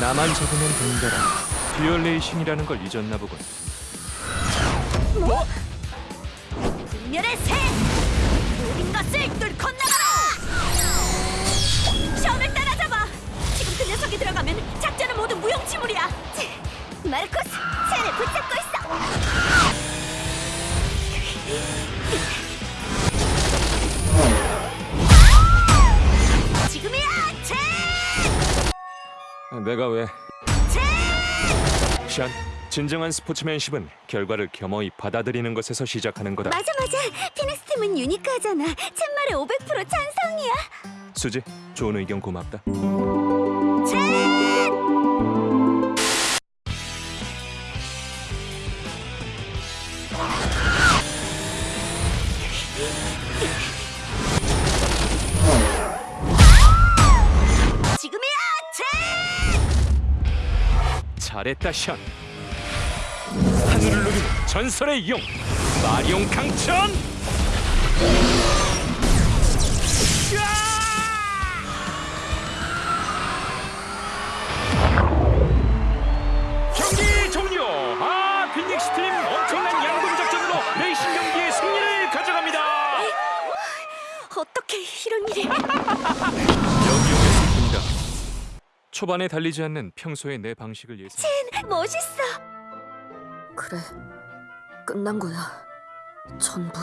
나만 적으면 된다라. 듀얼레이션이라는 걸 잊었나 보군. 뭐? 분열의 새! 모든 것을 뚫고 나가라! 션을 따라잡아! 지금 그 녀석이 들어가면 작전은 모두 무용지물이야! 마르코스, 새를 붙잡고 있어! 내가 왜? 제! 샨, 진정한 스포츠맨십은 결과를 겸허히 받아들이는 것에서 시작하는 거다. 맞아 맞아 피닉스 팀은 유니크하잖아 참말에 500% 찬성이야 수지, 좋은 의견 고맙다. 지 잘했다, 샨. 하늘을 누비는 전설의 용, 마리온 강천! 경기 종료! 아, 빈닉스 팀 엄청난 양분 작전으로 레이싱 경기의 승리를 가져갑니다. 어떻게 이런 일이 초반에 달리지 않는 평소의 내 방식을 예상. 멋있어 그래, 끝난 거야. 전부.